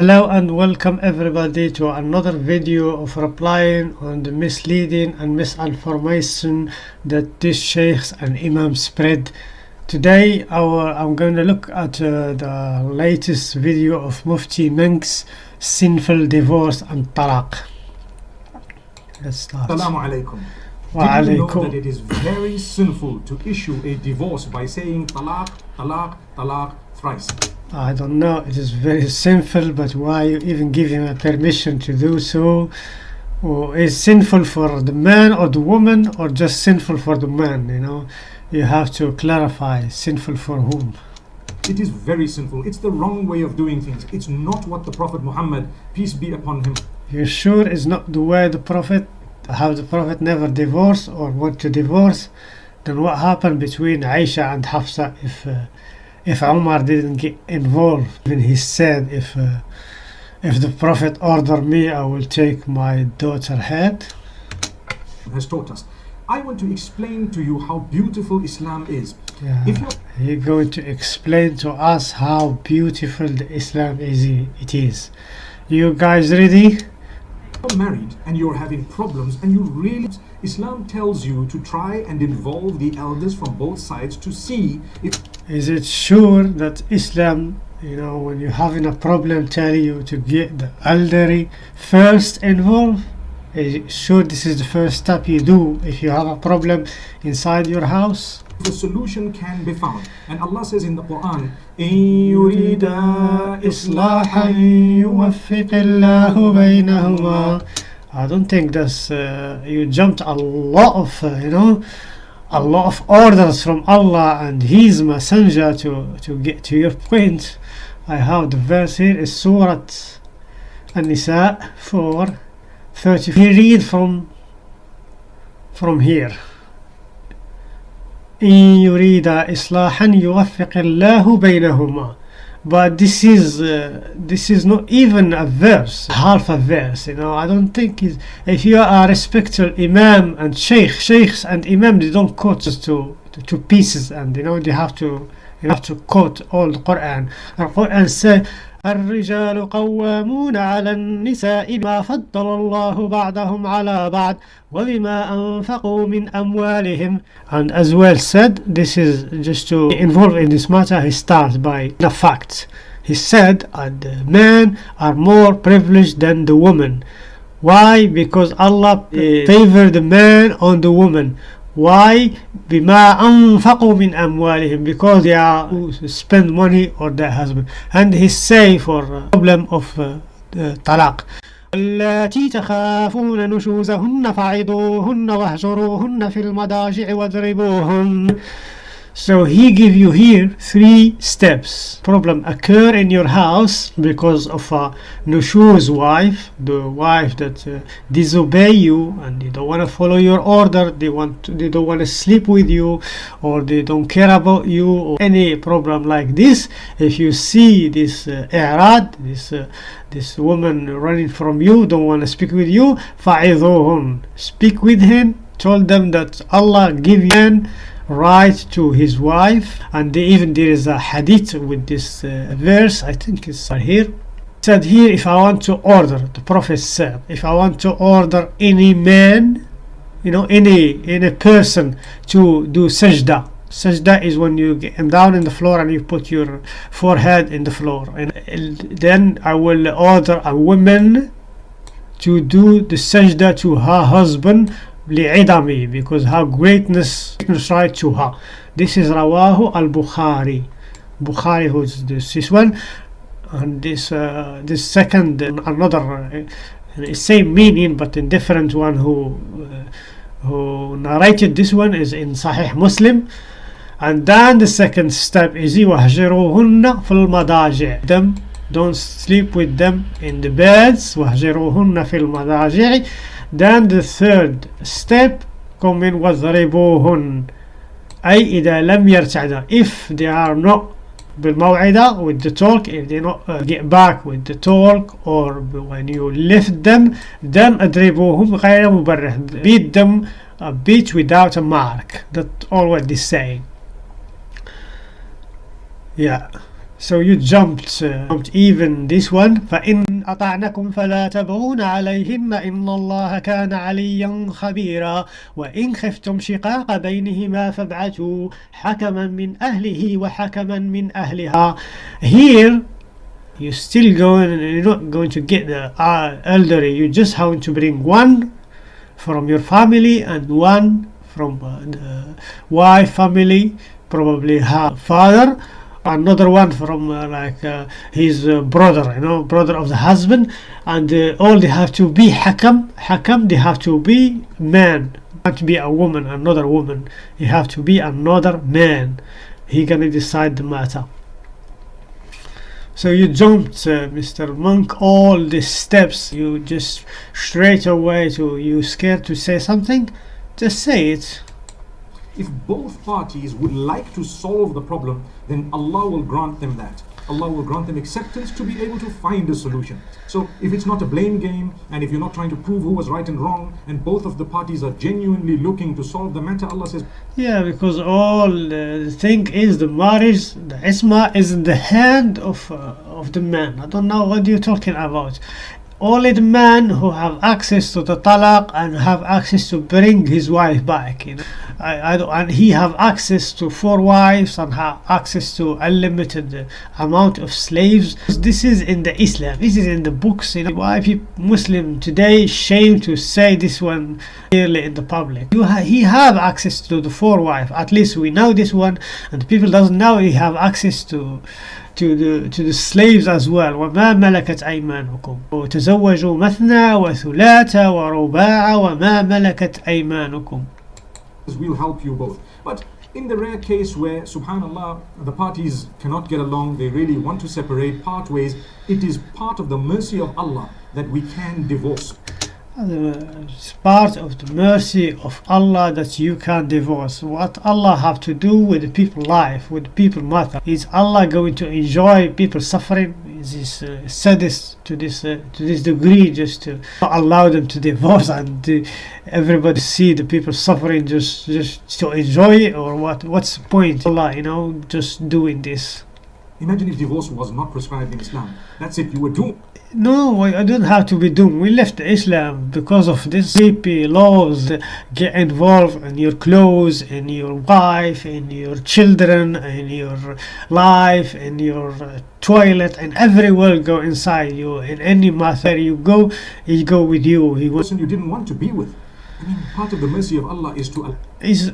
Hello and welcome everybody to another video of replying on the misleading and misinformation that these sheikhs and imams spread. Today our, I'm going to look at uh, the latest video of Mufti Menk's sinful divorce and talaq. Let's start. Assalamu alaikum. Wa Did you know that it is very sinful to issue a divorce by saying talaq, talaq, talaq thrice? I don't know, it is very sinful, but why you even give him a permission to do so? Or is sinful for the man or the woman, or just sinful for the man? You know, you have to clarify sinful for whom. It is very sinful. It's the wrong way of doing things. It's not what the Prophet Muhammad, peace be upon him, You sure is not the way the Prophet? Have the Prophet never divorced or want to divorce? Then what happened between Aisha and Hafsa if uh, if Umar didn't get involved? When he said, if uh, if the Prophet order me, I will take my daughter head. has taught us. I want to explain to you how beautiful Islam is. Yeah. If you're He's going to explain to us how beautiful the Islam is. It is. You guys ready? You're married and you're having problems and you really Islam tells you to try and involve the elders from both sides to see if Is it sure that Islam, you know, when you're having a problem, tell you to get the elderly first involved? Is it sure this is the first step you do if you have a problem inside your house? the solution can be found. And Allah says in the Quran, إِن يُرِيدَ إصلاحا إِصْلَاحًا يوفق الله بينهما I don't think that's uh, you jumped a lot of uh, you know a lot of orders from Allah and His Messenger to to get to your point. I have the verse here is Surah An-Nisa 4 30. We read from from here. إن يريد إصلاحا يوفق الله بينهما but this is uh, this is not even a verse half a verse you know. I don't think is if you are a respected imam and sheikh sheikhs and imam they don't quote just to, to to pieces and you know they have to you have to quote all the quran. And quran say الرجال قوامون على النساء بما فضل الله بعضهم على بعض وبما أنفقوا من أموالهم and as well said this is just to involve in this matter he starts by the fact he said uh, the men are more privileged than the woman why because Allah uh, favor the man on the woman why? بما أنفقوا من أموالهم because they are spend money on their husband. And he say for problem of uh, uh, طلاق اللاتي تخافون نشوزهن فعظوهن واهجروهن في المضاجع واضربوهن. So he give you here three steps. Problem occur in your house because of a nushuz wife, the wife that uh, disobey you and they don't want to follow your order. They want to, they don't want to sleep with you, or they don't care about you, or any problem like this. If you see this uh, this uh, this woman running from you, don't want to speak with you, fa'idhuhun. Speak with him. Told them that Allah give you right to his wife and even there is a hadith with this uh, verse i think it's here. Said here if i want to order the prophet said if i want to order any man you know any any person to do sajda. Sajda is when you get down in the floor and you put your forehead in the floor. And then i will order a woman to do the sajda to her husband لعدمه because her greatness greatness right to her this is rawahu al-bukhari bukhari who's this, this one and this uh, this second another uh, same meaning but in different one who uh, who narrated this one is in sahih muslim and then the second step is وهجروهن في المضاجع them don't sleep with them in the beds وهجروهن في المضاجع then the third step come in واضربوهن أي إذا لم يرتعدا if they are not بالموعدة with the talk if they not uh, get back with the talk or when you lift them then اضربوهم غير مبرح beat them a beat without a mark that's all what they say yeah So you jumped, uh, jumped even this one فإن أطعنكم فلا تبغون عليهن إن الله كان عليا خبيرا وإن خفتم شقاق بينهما فابعثوا حكما من أهله وحكما من أهلها Here you're still going you're not going to get the uh, elderly you just have to bring one from your family and one from uh, the wife family probably her father another one from uh, like uh, his uh, brother you know brother of the husband. And uh, all they have to be hakam hakam they have to be man. Not be a woman another woman. You have to be another man. He gonna decide the matter. So you jumped uh, mr Menk all the steps. You just straight away to you scared to say something? Just say it If both parties would like to solve the problem, then Allah will grant them that. Allah will grant them acceptance to be able to find a solution. So, if it's not a blame game, and if you're not trying to prove who was right and wrong, and both of the parties are genuinely looking to solve the matter, Allah says, Yeah, because all uh, the thing is the marriage, the isma is in the hand of uh, of the man. I don't know what you're talking about. Only the man who have access to the talaq and have access to bring his wife back. You know, I, I don't, and he have access to four wives and have access to unlimited uh, amount of slaves. This is in the Islam. This is in the books. You know, why people Muslim today shame to say this one clearly in the public. You ha- he have access to the four wife. At least we know this one, and people doesn't know he have access to to the to the slaves as well وما ملكت أيمانكم وتزوجوا مثنى وثلاث ورباع وما ملكت أيمانكم we'll help you both. But in the rare case where, subhanAllah, the parties cannot get along, they really want to separate, part ways, it is part of the mercy of Allah that we can divorce. It's part of the mercy of Allah that you can divorce. What Allah have to do with people life, with people matter. Is Allah going to enjoy people suffering? Is this uh, sadist to this uh, to this degree just to allow them to divorce and to everybody see the people suffering just just to enjoy it or what? What's the point? Allah, you know, just doing this. Imagine if divorce was not prescribed in Islam. That's it, you were doomed. No, I I don't have to be doomed. We left Islam because of these creepy laws that get involved in your clothes, in your wife, in your children, in your life, in your uh, toilet, and everywhere go inside you. In any matter you go, he go with you. He was person you didn't want to be with. I mean, part of the mercy of Allah is to is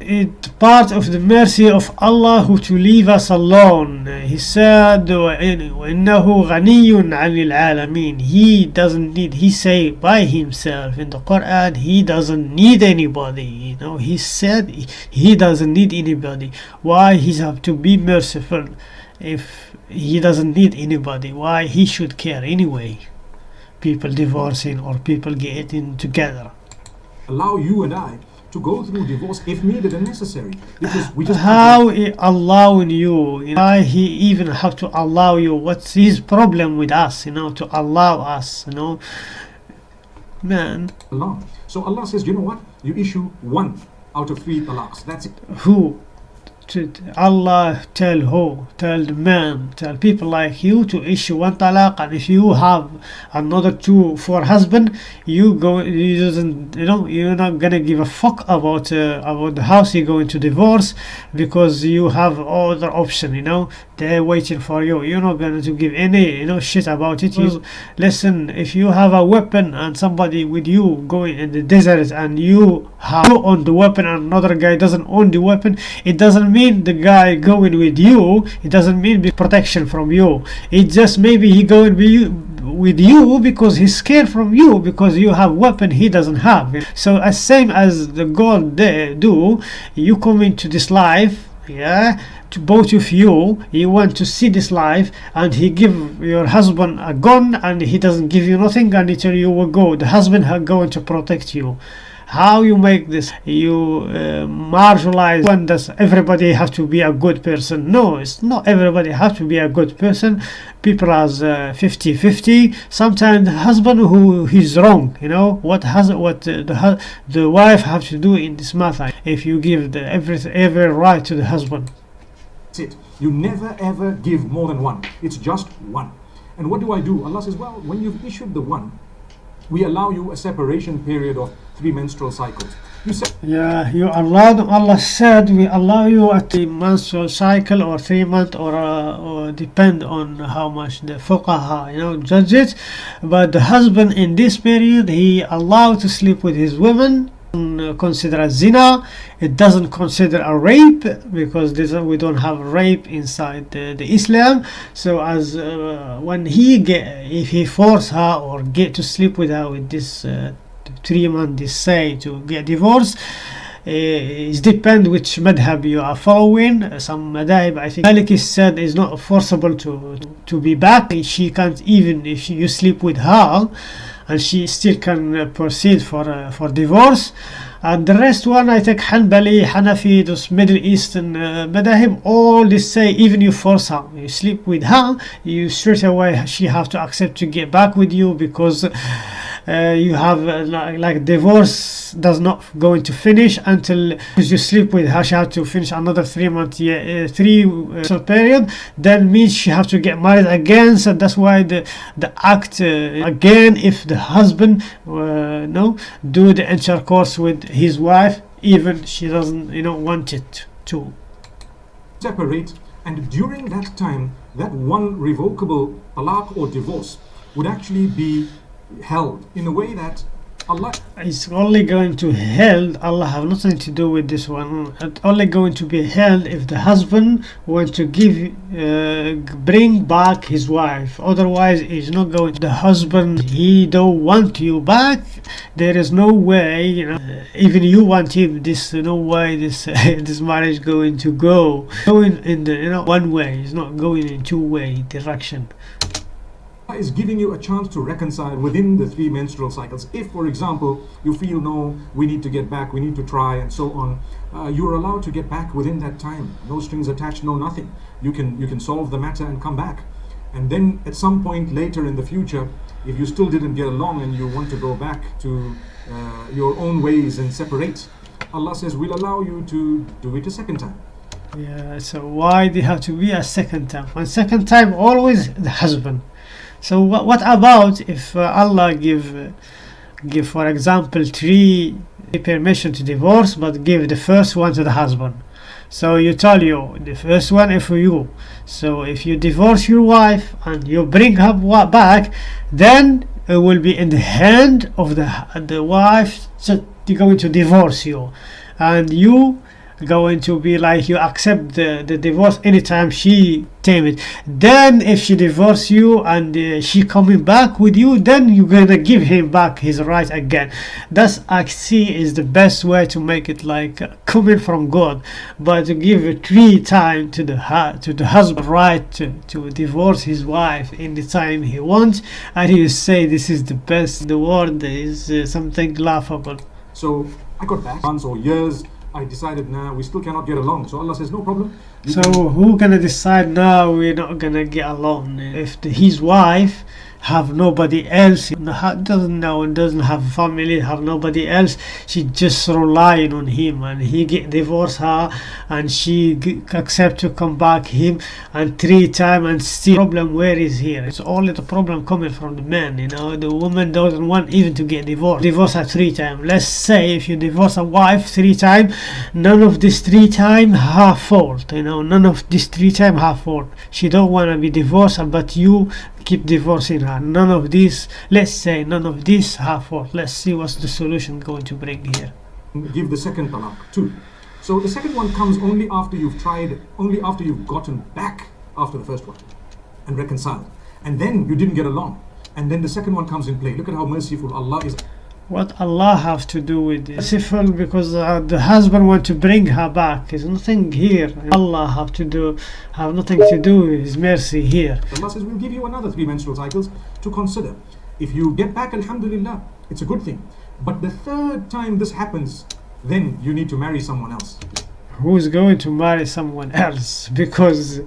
it part of the mercy of Allah who to leave us alone. He said, وَإِنَّهُ غَنِيٌّ عَنِ الْعَالَمِينَ He doesn't need, he say by himself in the Quran, he doesn't need anybody. You know, he said he doesn't need anybody. Why he have to be merciful if he doesn't need anybody? Why he should care anyway? People divorcing or people getting together. allow you and I to go through divorce if needed and necessary. Because we just how he allowing you you know, why he even have to allow you what's his problem with us you know to allow us you know man Allah. So Allah says, you know what? You issue one out of three talaqs. That's it. who to Allah tell who tell the man tell people like you to issue one talaq and if you have another two for husband you go you doesn't you know you're not gonna give a fuck about uh, about the house you're going to divorce because you have other option you know they're waiting for you. You're not going to give any you know shit about it. You listen if you have a weapon and somebody with you going in the desert and you have you own the weapon and another guy doesn't own the weapon it doesn't mean the guy going with you it doesn't mean protection from you. It just maybe he going with you with you because he's scared from you because you have weapon he doesn't have. So as same as the god they do you come into this life yeah to both of you you want to see this life and he give your husband a gun and he doesn't give you nothing and he tell you will go. The husband are going to protect you how you make this you uh, marginalize when does everybody have to be a good person no it's not everybody have to be a good person people as uh, 50 50 sometimes the husband who he's wrong you know what has what the the wife have to do in this matter if you give the every every right to the husband That's it. You never ever give more than one. It's just one. And what do I do? Allah says, well, when you've issued the one, we allow you a separation period of three menstrual cycles. You say, Yeah, you allowed. Allah said we allow you a three menstrual cycle or three month or, uh, or depend on how much the fuqaha you know judge it. But the husband in this period he allowed to sleep with his women. uh, Consider as zina. It doesn't consider a rape because this, we don't have rape inside the, the Islam. So as uh, when he get if he force her or get to sleep with her with this uh, three months they say to get divorced. Uh, it depends which madhab you are following. Uh, some madhab I think Maliki said is not forcible to to be back. She can't even if you sleep with her and she still can uh, proceed for uh, for divorce. And the rest one I think Hanbali, Hanafi, those Middle Eastern uh, Madahib, all they say even you force her, you sleep with her, you straight away she have to accept to get back with you because uh, you have uh, like, divorce does not going to finish until you sleep with her. She have to finish another three month year, uh, three uh, period. Then means she have to get married again. So that's why the the act uh, again if the husband uh, no do the intercourse with his wife even she doesn't you know want it to. Separate, and during that time, that one revocable talaq or divorce would actually be held in a way that Allah is only going to held Allah have nothing to do with this one. It's only going to be held if the husband wants to give uh, bring back his wife. Otherwise he's not going. The husband he don't want you back. There is no way you know uh, even you want him this no way this this marriage going to go? Going in the you know one way. It's not going in two way direction is giving you a chance to reconcile within the three menstrual cycles. If, for example, you feel no, we need to get back, we need to try, and so on, uh, you're allowed to get back within that time. No strings attached, no nothing. You can you can solve the matter and come back. And then at some point later in the future, if you still didn't get along and you want to go back to uh, your own ways and separate, Allah says we'll allow you to do it a second time. yeah so why they have to be a second time one second time always the husband so what, about if uh, Allah give uh, give for example three permission to divorce but give the first one to the husband? So you tell you the first one is for you. So if you divorce your wife and you bring her back then it will be in the hand of the the wife that they're going to divorce you. And you going to be like you accept the, the divorce anytime she tame it then if she divorce you and uh, she coming back with you then you're gonna give him back his right again. That's i see is the best way to make it like uh, coming from god. But to give a three time to the to the husband right to, to divorce his wife in the time he wants. And he say this is the best the world is uh, something laughable. So I got back months or years. I decided, nah, we still cannot get along. So Allah says, no problem. So who gonna decide now we're not gonna get along? If the, his wife have nobody else, doesn't know and doesn't have family, have nobody else, she just relying on him and he get divorce her and she accept to come back him and three time and still problem where is here? It's only the problem coming from the man, you know. The woman doesn't want even to get divorced. Divorce her three time. Let's say if you divorce a wife three time, none of this three time her fault you know none of this three time her fault she don't want to be divorced but you keep divorcing her none of this let's say none of this her fault let's see what's the solution going to bring here give the second talaq too. So the second one comes only after you've tried, only after you've gotten back after the first one and reconciled. And then you didn't get along. And then the second one comes in play. Look at how merciful Allah is. What allah have to do with this merciful because uh, the husband want to bring her back there's nothing here allah have to do have nothing to do with his mercy here Allah says, we'll give you another three menstrual cycles to consider. If you get back, Alhamdulillah, it's a good thing. But the third time this happens, then you need to marry someone else. who's going to marry someone else because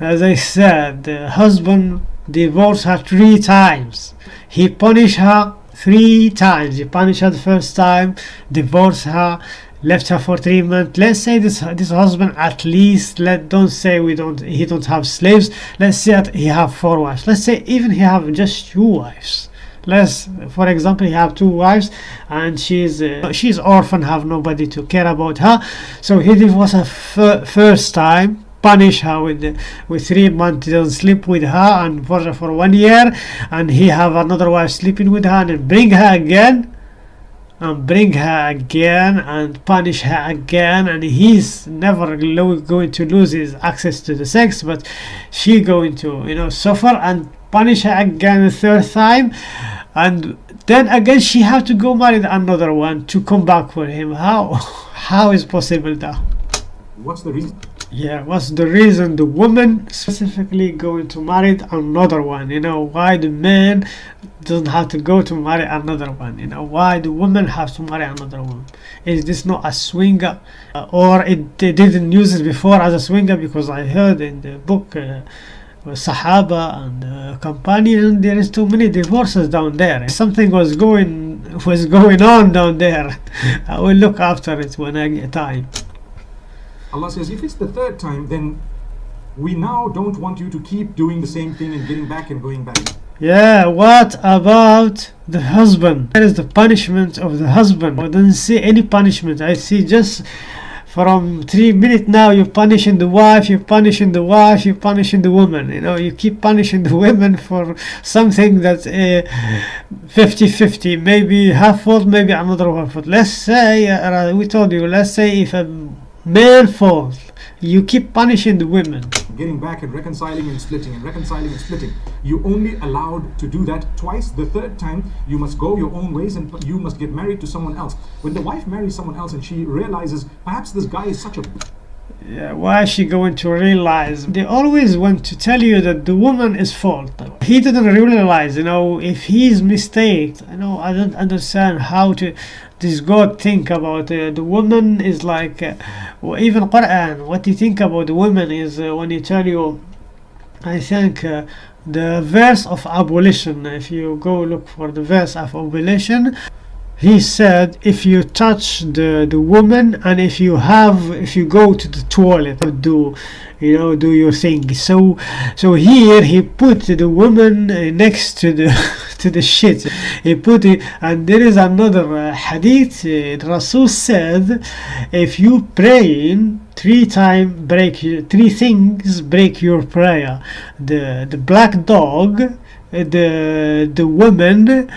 as i said the husband divorced her three times he punished her three times. He punished her the first time divorced her left her for treatment. let's say this this husband at least let don't say we don't he don't have slaves. Let's say that he have four wives. Let's say even he have just two wives. Let's for example he have two wives and she's uh, she's orphan have nobody to care about her. So he divorced her first time punish her with with three months don't sleep with her and for for one year and he have another wife sleeping with her and bring her again and bring her again and punish her again and he's never going to lose his access to the sex but she going to you know suffer and punish her again a third time and then again she have to go marry another one to come back for him. How? How is possible that? What's the reason? Yeah what's the reason the woman specifically going to marry another one? You know why the man doesn't have to go to marry another one? You know why the woman has to marry another one? Is this not a swinger uh, or it they didn't use it before as a swinger? Because i heard in the book uh, Sahaba and uh, companion there is too many divorces down there. Something was going was going on down there I will look after it when I get time Allah says, if it's the third time, then we now don't want you to keep doing the same thing and getting back and going back. Yeah, what about the husband? That is the punishment of the husband. I don't see any punishment. I see just from three minutes now you're punishing the wife, you're punishing the wife, you're punishing the woman. You know, you keep punishing the women for something that's uh, 50-50, maybe half fault, maybe another one fault. Let's say, uh, we told you, let's say if a man falls, you keep punishing the women. Getting back and reconciling and splitting and reconciling and splitting. You only allowed to do that twice. The third time, you must go your own ways and you must get married to someone else. When the wife marries someone else and she realizes perhaps this guy is such a Yeah, why is she going to realize? They always want to tell you that the woman is fault. He didn't realize, you know, if he's mistake. You know, I don't understand how to this God think about uh, the woman is like, uh, even Quran. What you think about the woman is uh, when you tell you, I think. Uh, the verse of ablution if you go look for the verse of ablution he said if you touch the the woman and if you have if you go to the toilet do you know do your thing. So so here he put the woman uh, next to the to the shit. He put it and there is another uh, hadith uh, rasul said if you praying three time break three things break your prayer. The the black dog uh, the the woman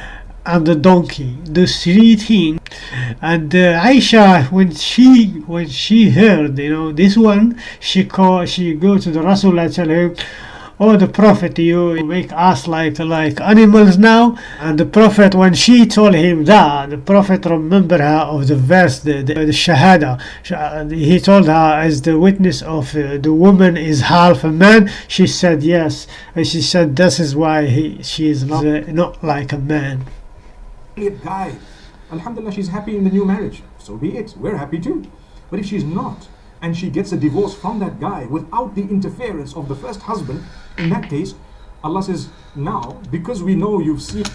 and the donkey the three things and uh, Aisha when she when she heard you know this one she call she go to the Rasul and tell him oh the prophet you make us like like animals now. And the prophet when she told him that the prophet remembered her of the verse the, the, the shahada. He told her as the witness of uh, the woman is half a man she said yes. And she said this is why he she is not, uh, not like a man guy. Alhamdulillah, she's happy in the new marriage. So be it. We're happy too. But if she's not, and she gets a divorce from that guy without the interference of the first husband, in that case, Allah says, now, because we know you've seen.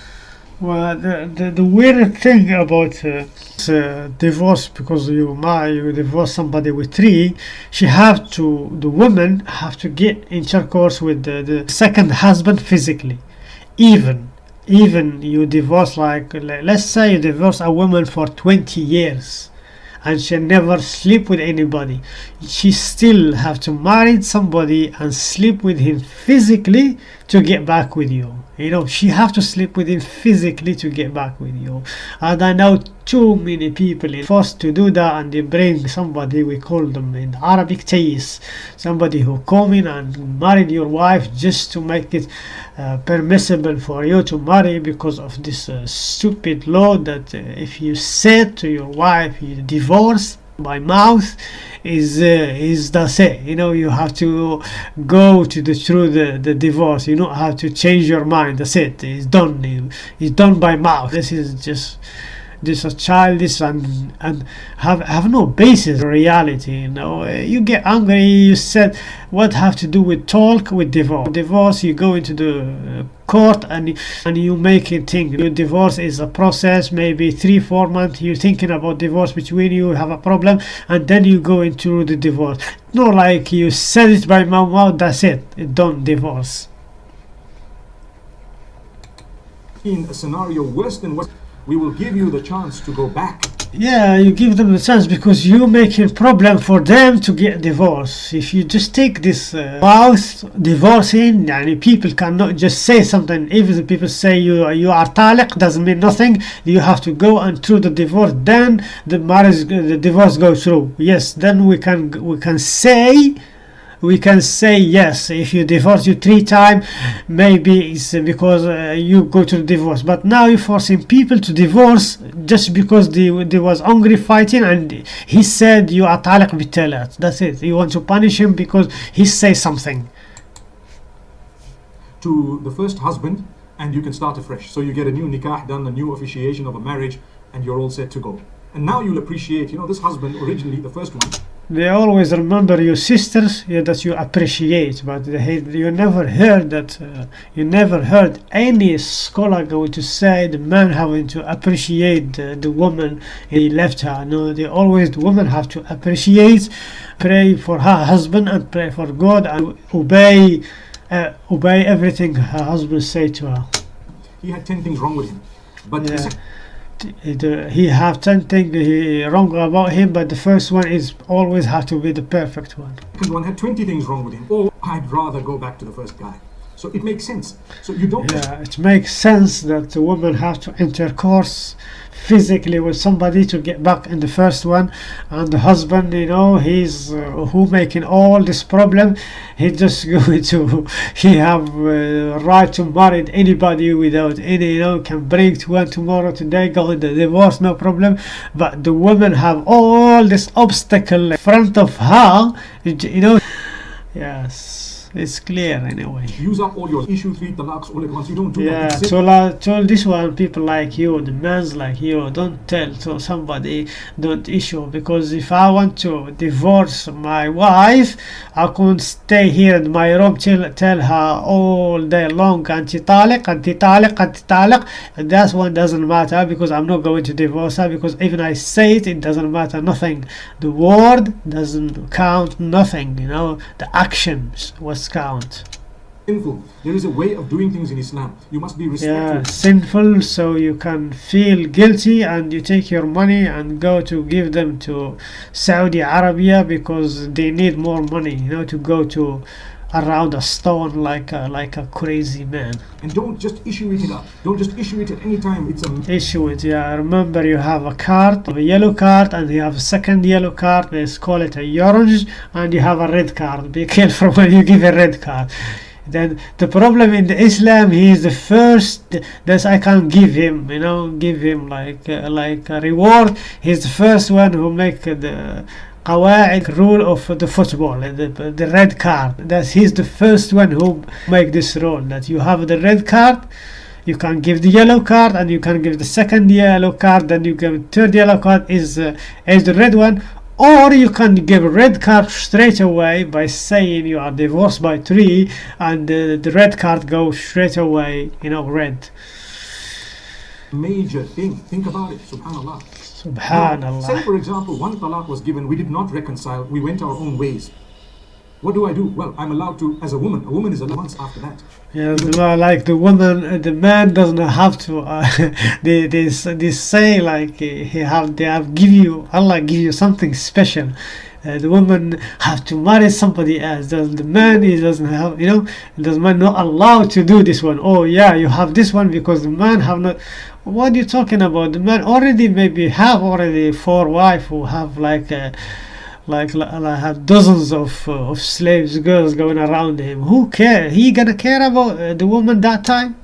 Well, the, the, the weird thing about uh, uh, divorce, because you marry, you divorce somebody with three, she have to, the woman have to get in intercourse with the, the second husband physically, even even you divorce like let's say you divorce a woman for 20 years and she never sleep with anybody she still have to marry somebody and sleep with him physically to get back with you you know she have to sleep with him physically to get back with you. And i know too many people forced to do that and they bring somebody we call them in arabic tayis somebody who come in and married your wife just to make it uh, permissible for you to marry because of this uh, stupid law that uh, if you said to your wife you divorce by mouth is uh, is that's it you know you have to go to the through the, the divorce. You don't have to change your mind. That's it. It's done. It's done by mouth. This is just this is childish and and have have no basis reality you know. You get angry. You said what have to do with talk with divorce? Divorce you go into the uh, court and and you make it think your divorce is a process maybe three four months you're thinking about divorce between you have a problem and then you go into the divorce. Not like you said it by my mouth that's it. Don't divorce. In a scenario worse than what we will give you the chance to go back yeah you give them the chance because you making problem for them to get divorce. If you just take this uh, divorcing and people cannot just say something. Even if people say you you are taliq doesn't mean nothing. You have to go and through the divorce then the marriage the divorce goes through. Yes then we can we can say we can say yes. If you divorce you three times maybe it's because uh, you go to divorce. But now you're forcing people to divorce just because they, they was angry fighting and he said you are taliq bitalat that's it. You want to punish him because he say something. To the first husband and you can start afresh. So you get a new nikah done a new officiation of a marriage and you're all set to go. And now you'll appreciate you know this husband originally the first one they always remember your sisters yeah, that you appreciate but they, you never heard that uh, you never heard any scholar going to say the man having to appreciate the, the woman he left her no they always the woman have to appreciate pray for her husband and pray for god and obey uh, obey everything her husband say to her he had 10 things wrong with him but Yeah. He have 10 things he wrong about him but the first one is always have to be the perfect one. Second one had 20 things wrong with him or i'd rather go back to the first guy. So it makes sense. So you don't yeah it makes sense that the woman have to intercourse physically with somebody to get back in the first one. And the husband you know he's uh, who making all this problem he just going to he have uh, right to marry anybody without any you know can bring to one tomorrow today go in the divorce no problem. But the woman have all this obstacle in front of her you know. Yes it's clear anyway use up all your issue three talaqs all at once you don't do yeah, so like this one people like you, the men's like you, don't tell to somebody, don't issue because if I want to divorce my wife, I can't stay here in my room till tell her all day long anti taliq, anti taliq, anti taliq. That one doesn't matter because I'm not going to divorce her because even I say it, it doesn't matter nothing. The word doesn't count nothing. You know, the actions was count. sinful. There is a way of doing things in islam. You must be respectful. Yeah sinful so you can feel guilty and you take your money and go to give them to saudi arabia because they need more money you know to go to around a stone like a, like a crazy man. And don't just issue it up don't just issue it at any time. It's a issue it yeah. Remember you have a card a yellow card and you have a second yellow card let's call it a orange and you have a red card. Be careful when you give a red card. Then the problem in the islam he is the first that i can give him you know give him like uh, like a reward. He's the first one who make the قواعد rule of the football uh, the, the red card that he's the first one who make this rule that you have the red card you can give the yellow card and you can give the second yellow card then you give third yellow card is uh, is the red one or you can give a red card straight away by saying you are divorced by three and uh, the red card goes straight away you know red major thing think about it subhanallah Now, say for example one talaq was given we did not reconcile we went our own ways what do i do well i'm allowed to as a woman a woman is allowed months after that Yeah, the, like the woman, uh, the man doesn't have to. Uh, they, they they say like uh, he have they have give you Allah give you something special. Uh, the woman have to marry somebody else. The, the man he doesn't have you know the man not allowed to do this one. Oh yeah, you have this one because the man have not. What are you talking about? The man already maybe have already four wife who have like. Uh, like, like have dozens of uh, of slaves girls going around him who care he gonna care about uh, the woman that time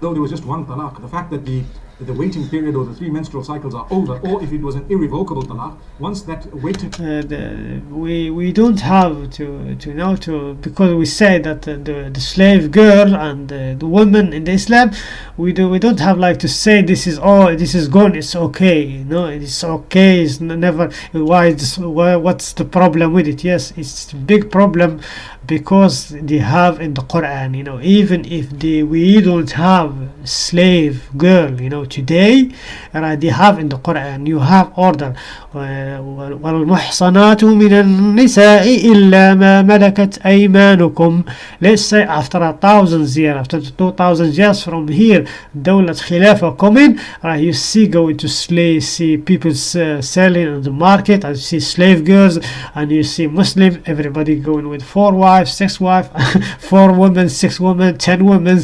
though there was just one talaq the fact that the the waiting period or the three menstrual cycles are over or if it was an irrevocable talaq once that waiting uh, the, we we don't have to to know to because we say that uh, the the slave girl and uh, the woman in the Islam we do we don't have like to say this is oh this is gone it's okay you know it's okay it's n- never why this, why what's the problem with it yes it's a big problem because they have in the Quran you know even if they we don't have slave girl you know today right they have in the Quran you have order و- والمحصنات من النساء إلا ما ملكت أيمانكم let's say after a thousand years after two thousand years from here دولة خلافة coming right you see going to slave see people uh, selling on the market and you see slave girls and you see Muslim everybody going with four wives six wives four women six women ten women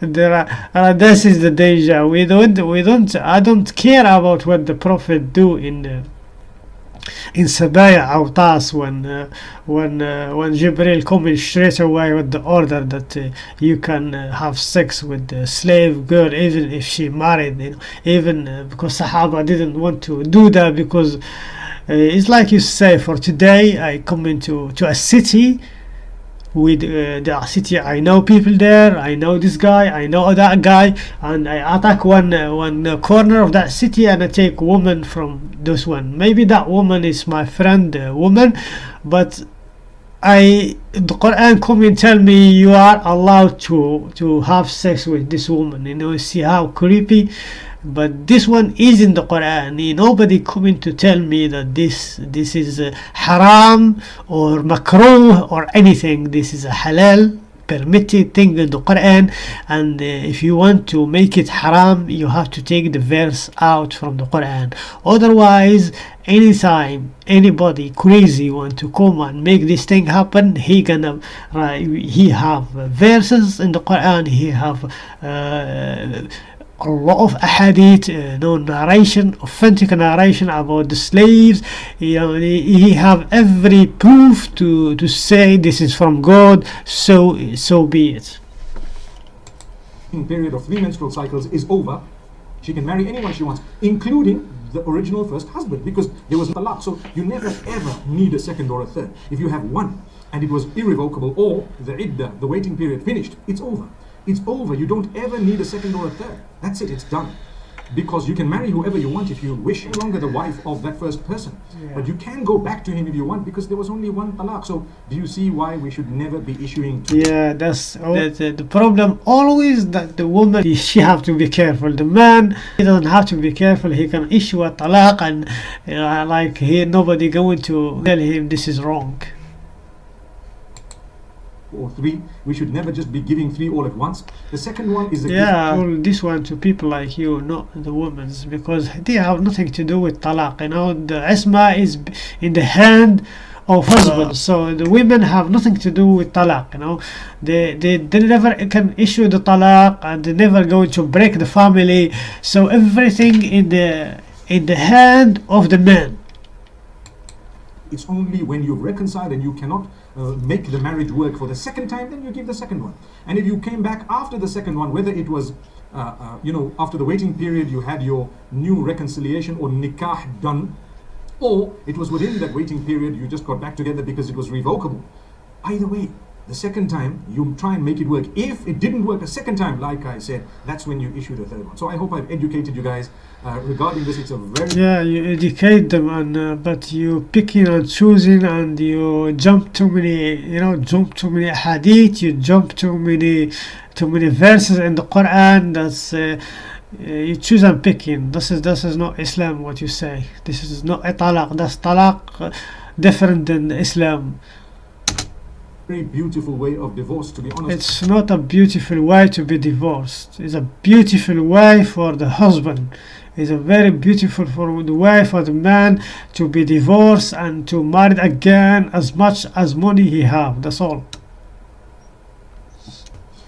there are uh, this is the danger we don't we don't I don't care about what the Prophet do in the in Sabaya Autas when uh, when uh, when Jibril coming straight away with the order that uh, you can uh, have sex with the slave girl even if she married you know even uh, because Sahaba didn't want to do that because uh, it's like you say for today I come into to a city with uh, the city. I know people there I know this guy I know that guy and I attack one uh, one uh, corner of that city and I take woman from this one. Maybe that woman is my friend uh, woman but I the Quran come and tell me you are allowed to to have sex with this woman. You know see how creepy but this one is in the Quran. Nobody coming to tell me that this this is uh, haram or makruh or anything. This is a halal permitted thing in the Quran. And uh, if you want to make it haram you have to take the verse out from the Quran. Otherwise anytime anybody crazy want to come and make this thing happen he gonna uh, he have verses in the Quran. He have uh, a lot of ahadith, uh, no narration, authentic narration about the slaves. You know, he, he have every proof to to say this is from God. So so be it. period of three menstrual cycles is over, she can marry anyone she wants, including the original first husband, because there was a lot. So you never ever need a second or a third. If you have one and it was irrevocable, or the idda, the waiting period finished, it's over. It's over. You don't ever need a second or a third. That's it. It's done. Because you can marry whoever you want if you wish. No longer the wife of that first person. Yeah. But you can go back to him if you want because there was only one talaq. So do you see why we should never be issuing two Yeah, that's the, the, the problem. Always that the woman she have to be careful. The man he doesn't have to be careful. He can issue a talaq and uh, like he nobody going to tell him this is wrong. Or three? We should never just be giving three all at once. The second one is Yeah, well, this one to people like you, not the women's, because they have nothing to do with talaq. You know, the isma is in the hand of husband, so the women have nothing to do with talaq. You know, they they, they never can issue the talaq, and they never going to break the family. So everything in the in the hand of the man. It's only when you've reconciled and you cannot uh, make the marriage work for the second time, then you give the second one. And if you came back after the second one, whether it was, uh, uh, you know, after the waiting period, you had your new reconciliation or nikah done, or it was within that waiting period, you just got back together because it was revocable. Either way, the second time, you try and make it work. If it didn't work a second time, like I said, that's when you issue the third one. So I hope I've educated you guys uh, regarding this. It's a very Yeah, you educate them, and uh, but you picking and choosing, and you jump too many, you know, jump too many hadith, you jump too many, too many verses in the Quran. That's uh, uh, you choose and picking. This is this is not Islam. What you say? This is not a talaq. That's talaq, uh, different than Islam. Very beautiful way of divorce, to be honest. It's not a beautiful way to be divorced. It's a beautiful way for the husband. It's a very beautiful for the way for the man to be divorced and to marry again as much as money he have. That's all.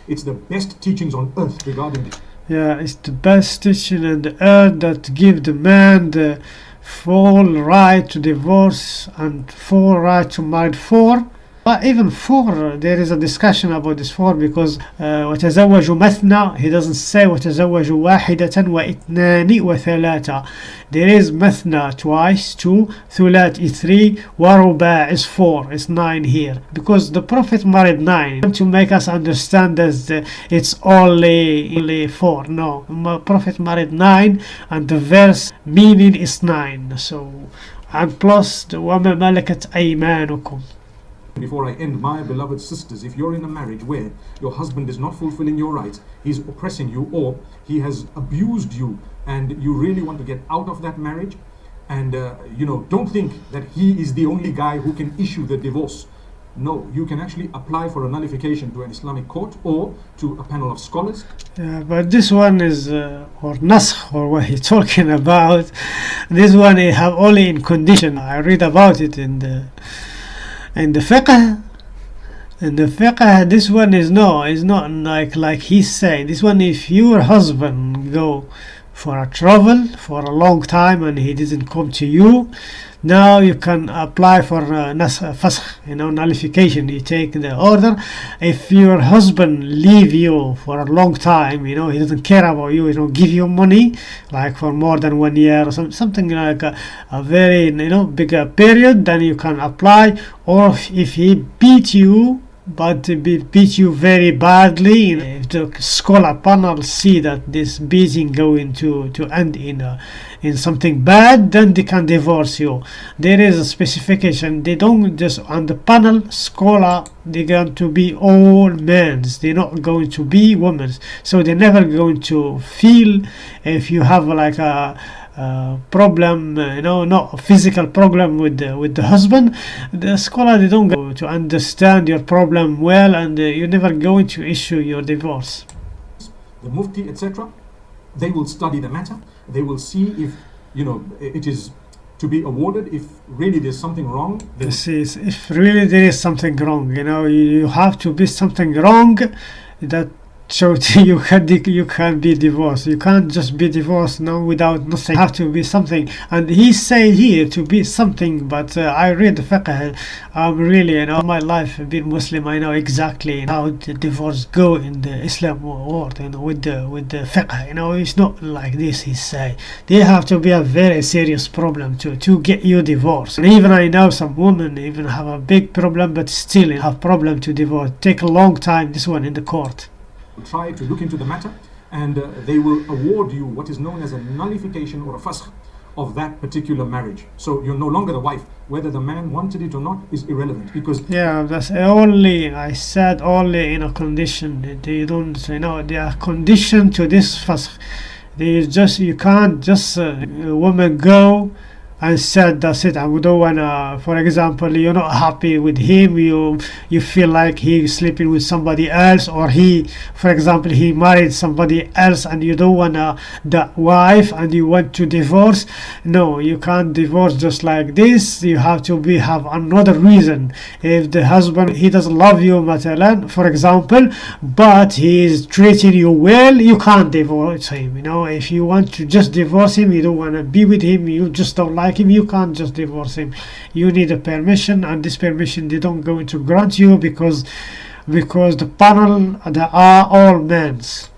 It's the best teachings on earth regarding this. Yeah, it's the best teaching on the earth that give the man the full right to divorce and full right to marry for but even four there is a discussion about this four because uh, وتزوجوا مثنى he doesn't say وتزوجوا واحدة واثنان وثلاثة there is مثنى twice two ثلاث is three ورباع is four is nine here because the prophet married nine to make us understand that uh, it's only only four no Ma- prophet married nine and the verse meaning is nine so and plus the وما ملكت أيمانكم before I end, my beloved sisters, if you're in a marriage where your husband is not fulfilling your rights, he's oppressing you, or he has abused you, and you really want to get out of that marriage, and uh, you know, don't think that he is the only guy who can issue the divorce. No, you can actually apply for a nullification to an Islamic court or to a panel of scholars. Yeah, but this one is uh, or naskh or what he's talking about. This one I have only in condition. I read about it in the in the fiqh. and the fiqh, this one is no, it's not like like he's saying. This one, if your husband go for a travel for a long time and he didn't come to you, now you can apply for uh, fasakh, you know, nullification. You take the order. If your husband leave you for a long time, you know, he doesn't care about you, you know, give you money, like for more than one year or some, something like a, a very, you know, bigger period, then you can apply. Or if, he beat you, but be- beat you very badly, if the scholar panel see that this beating going to, to end in a, in something bad, then they can divorce you. There is a specification. They don't just on the panel scholar. They're going to be all men's. They're not going to be women's. So they're never going to feel if you have like a. Uh, problem, you know, not a physical problem with the, with the husband. The scholar they don't go to understand your problem well, and uh, you're never going to issue your divorce. the mufti, etc., they will study the matter. They will see if you know it is to be awarded. If really there's something wrong, This is if really there is something wrong, you know, you, have to be something wrong that so you can you can be divorced. You can't just be divorced no without nothing. Have to be something. And he saying here to be something. But uh, I read the fiqh. I'm really you know my life being Muslim. I know exactly how the divorce go in the Islam world. You know with the with the fiqh. You know it's not like this. He say they have to be a very serious problem to to get you divorced. And even I know some women even have a big problem, but still have problem to divorce. Take a long time. This one in the court. Try to look into the matter, and uh, they will award you what is known as a nullification or a fasakh of that particular marriage. So you're no longer the wife. Whether the man wanted it or not is irrelevant because Yeah, that's only I said only in a condition. They don't, you know, they are conditioned to this fasakh. They just you can't just uh, a woman go and said that's it. I don't wanna. For example, you're not happy with him. You you feel like he's sleeping with somebody else, or he, for example, he married somebody else, and you don't wanna the wife, and you want to divorce. No, you can't divorce just like this. You have to be have another reason. If the husband he doesn't love you, مثلا, for example, but he is treating you well, you can't divorce him. You know, if you want to just divorce him, you don't want to be with him, you just don't like him, you can't just divorce him. You need a permission, and this permission they don't going to grant you because because the panel they are all men's.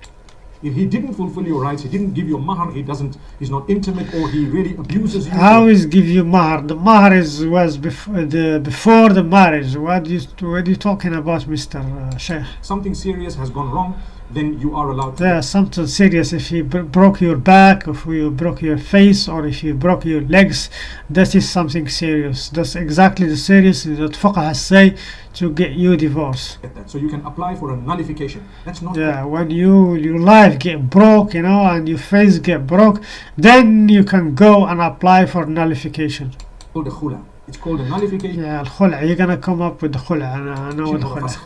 if he didn't fulfill your rights, he didn't give you mahar, he doesn't, he's not intimate, or he really abuses you. How is give you mahar? The mahar is was before the before the marriage. What you what you talking about, Mister uh, Sheikh? something serious has gone wrong, then you are allowed to. Yeah, something serious. If you broke your back, if you broke your face, or if you broke your legs, that is something serious. That's exactly the serious that fuqaha say to get you divorced. So you can apply for a nullification. That's not. Yeah, when you your life get broke, you know, and your face get broke, then you can go and apply for nullification. Called a khula. It's called a nullification. Yeah, al khula. You're gonna come up with khula. I know the khula.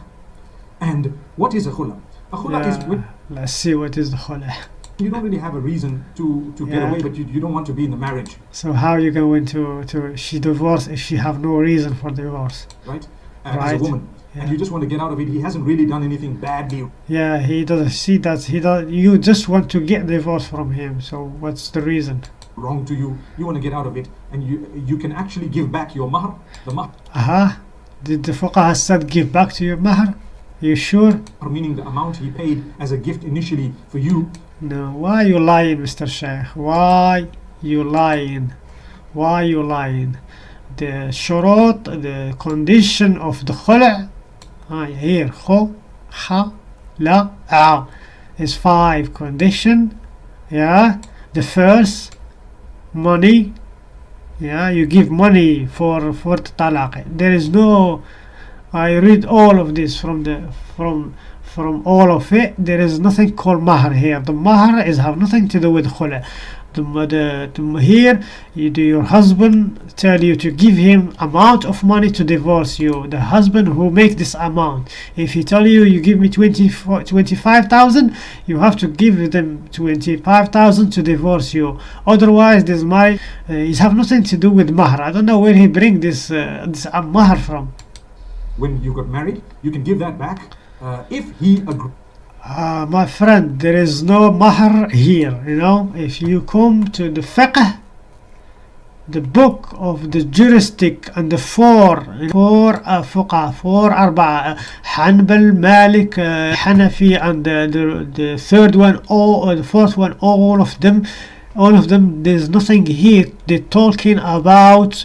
And what is a khula? A khula is Yeah, let's see what is the khul'a. you don't really have a reason to, to get away, but you, you don't want to be in the marriage, So how are you going to to she divorce if she have no reason for divorce? right? Uh, As Right. a woman. And you just want to get out of it. He hasn't really done anything badly Yeah, he doesn't see that. He does. You just want to get divorce from him. So what's the reason? wrong to you. You want to get out of it. And you you can actually give back your mahar, the mahar. Uh huh. Did the fuqaha said give back to your mahr? You sure? Or meaning the amount he paid as a gift initially for you. No. Why you lying, Mr. Sheikh? Why you lying? Why you lying? The shurut, the condition of the khula, I here, kho, ha, la, a, is five condition. Yeah. The first, money. Yeah, you give money for for the talaq. There is no. I read all of this from the from from all of it. There is nothing called mahr here. The mahr is have nothing to do with khula. The, the, the here you do your husband tell you to give him amount of money to divorce you the husband who make this amount if he tell you you give me 20 25,000 you have to give them 25,000 to divorce you otherwise this my uh, it have nothing to do with mahr I don't know where he bring this uh, this mahr from When you got married, you can give that back uh, if he agrees. uh, my friend there is no mahr here you know if you come to the fiqh the book of the juristic and the four four uh, fuqa four arba uh, Hanbal Malik uh, Hanafi and the, the the third one all uh, the fourth one all of them all of them there's nothing here. They're talking about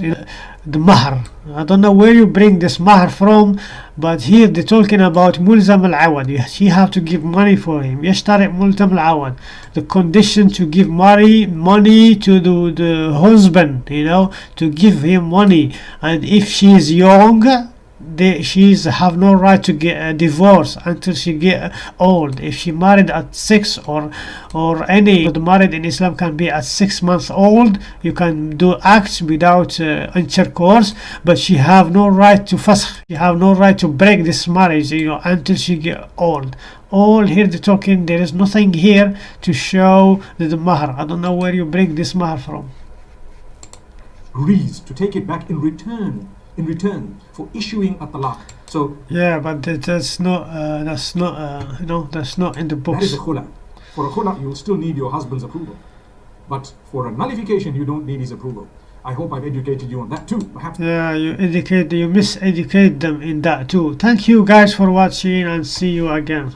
the mahr. I don't know where you bring this mahr from but here they're talking about mulzam al-awad you have to give money for him. Yashtari mulzam al-awad the condition to give money money to the, the husband you know to give him money. And if she is young they, she's have no right to get a divorce until she get old. If she married at six or or any married in islam can be at six months old. You can do acts without uh, intercourse but she have no right to fasakh she have no right to break this marriage you know until she get old. All here the talking there is nothing here to show the, the mahr. I don't know where you bring this mahr from. Agrees to take it back in return in return for issuing a talaq. So yeah but that, that's not uh, that's not uh, you know that's not in the that is a khula. For a khula, you will still need your husband's approval. But for a nullification, you don't need his approval. I hope I've educated you on that too. Perhaps Yeah, you educate, you miseducate them in that too. Thank you guys for watching and see you again.